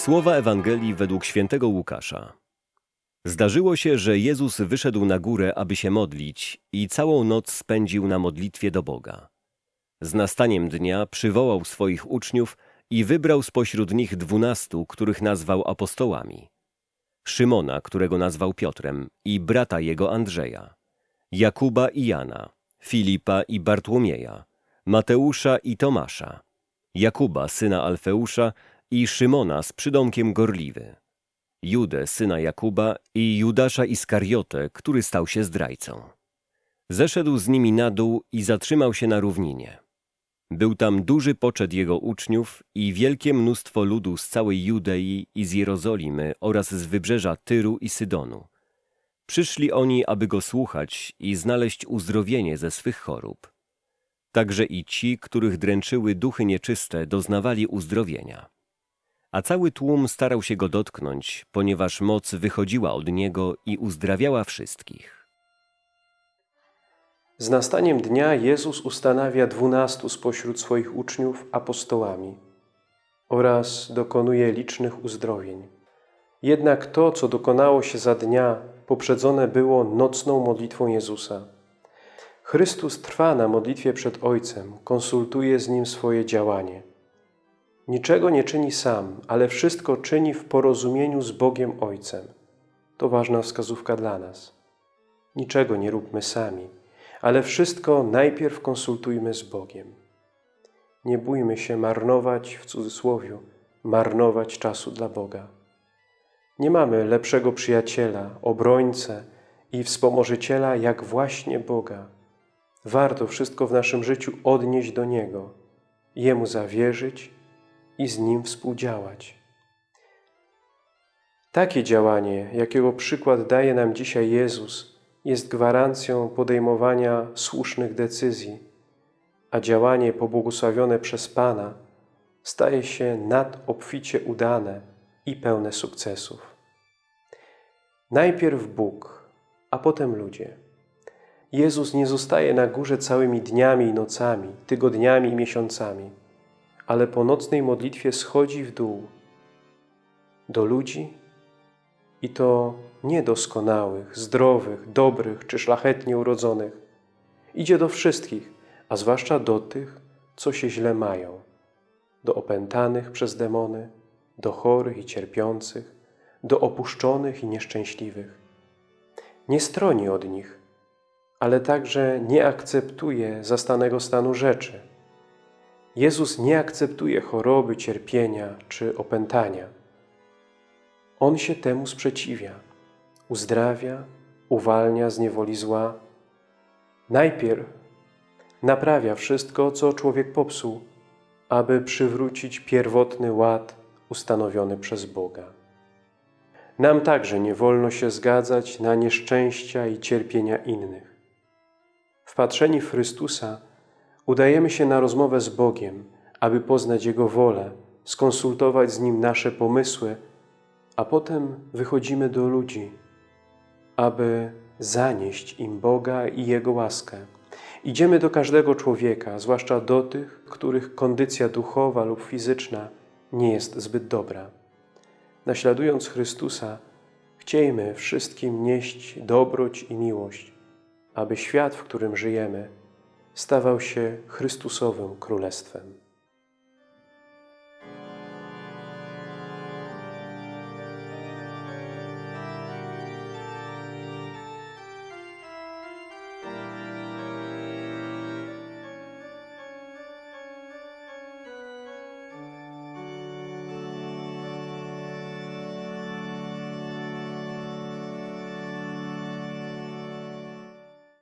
Słowa Ewangelii według świętego Łukasza. Zdarzyło się, że Jezus wyszedł na górę, aby się modlić i całą noc spędził na modlitwie do Boga. Z nastaniem dnia przywołał swoich uczniów i wybrał spośród nich dwunastu, których nazwał apostołami. Szymona, którego nazwał Piotrem, i brata jego Andrzeja, Jakuba i Jana, Filipa i Bartłomieja, Mateusza i Tomasza, Jakuba, syna Alfeusza i Szymona z przydomkiem Gorliwy, Judę, syna Jakuba i Judasza Iskariotę, który stał się zdrajcą. Zeszedł z nimi na dół i zatrzymał się na równinie. Był tam duży poczet jego uczniów i wielkie mnóstwo ludu z całej Judei i z Jerozolimy oraz z wybrzeża Tyru i Sydonu. Przyszli oni, aby go słuchać i znaleźć uzdrowienie ze swych chorób. Także i ci, których dręczyły duchy nieczyste, doznawali uzdrowienia. A cały tłum starał się go dotknąć, ponieważ moc wychodziła od niego i uzdrawiała wszystkich. Z nastaniem dnia Jezus ustanawia dwunastu spośród swoich uczniów apostołami oraz dokonuje licznych uzdrowień. Jednak to, co dokonało się za dnia, poprzedzone było nocną modlitwą Jezusa. Chrystus trwa na modlitwie przed Ojcem, konsultuje z Nim swoje działanie. Niczego nie czyni sam, ale wszystko czyni w porozumieniu z Bogiem Ojcem. To ważna wskazówka dla nas. Niczego nie róbmy sami, ale wszystko najpierw konsultujmy z Bogiem. Nie bójmy się marnować, w cudzysłowie, marnować czasu dla Boga. Nie mamy lepszego przyjaciela, obrońcę i wspomożyciela jak właśnie Boga. Warto wszystko w naszym życiu odnieść do Niego, Jemu zawierzyć i z Nim współdziałać. Takie działanie, jakiego przykład daje nam dzisiaj Jezus, jest gwarancją podejmowania słusznych decyzji, a działanie pobłogosławione przez Pana staje się nadobficie udane i pełne sukcesów. Najpierw Bóg, a potem ludzie. Jezus nie zostaje na górze całymi dniami i nocami, tygodniami i miesiącami, ale po nocnej modlitwie schodzi w dół do ludzi i to niedoskonałych, zdrowych, dobrych czy szlachetnie urodzonych. Idzie do wszystkich, a zwłaszcza do tych, co się źle mają, do opętanych przez demony, do chorych i cierpiących, do opuszczonych i nieszczęśliwych. Nie stroni od nich, ale także nie akceptuje zastanego stanu rzeczy. Jezus nie akceptuje choroby, cierpienia czy opętania. On się temu sprzeciwia, uzdrawia, uwalnia z niewoli zła. Najpierw naprawia wszystko, co człowiek popsuł, aby przywrócić pierwotny ład ustanowiony przez Boga. Nam także nie wolno się zgadzać na nieszczęścia i cierpienia innych. Wpatrzeni w Chrystusa udajemy się na rozmowę z Bogiem, aby poznać Jego wolę, skonsultować z Nim nasze pomysły, a potem wychodzimy do ludzi, aby zanieść im Boga i Jego łaskę. Idziemy do każdego człowieka, zwłaszcza do tych, których kondycja duchowa lub fizyczna nie jest zbyt dobra. Naśladując Chrystusa, chciejmy wszystkim nieść dobroć i miłość, aby świat, w którym żyjemy, stawał się Chrystusowym Królestwem.